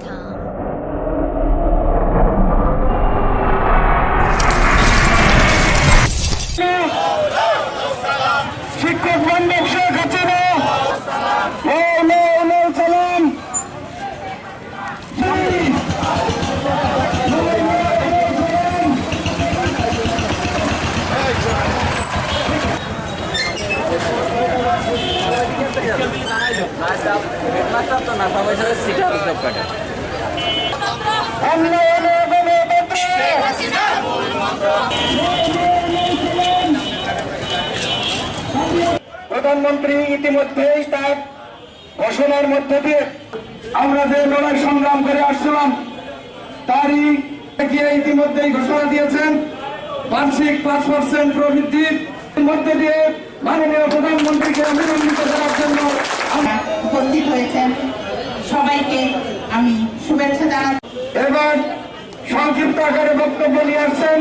Come. প্রধানমন্ত্রী ইতিমধ্যেই তার ঘোষণার মধ্যে দিয়ে আমরা যে লড়াই সংগ্রাম করে আসছিলাম, তারই গিয়ে ইতিমধ্যেই ঘোষণা দিয়েছেন, বার্ষিক পাঁচ পার্সেন্ট প্রবৃদ্ধির মধ্যে দিয়ে মাননীয় প্রধানমন্ত্রীকে অভিনন্দিত করার জন্য উপস্থিত হয়েছেন। সবাইকে আমি শুভেচ্ছা জানাচ্ছি। এবার সংক্ষিপ্ত আকারে বক্তব্য নিয়ে আসছেন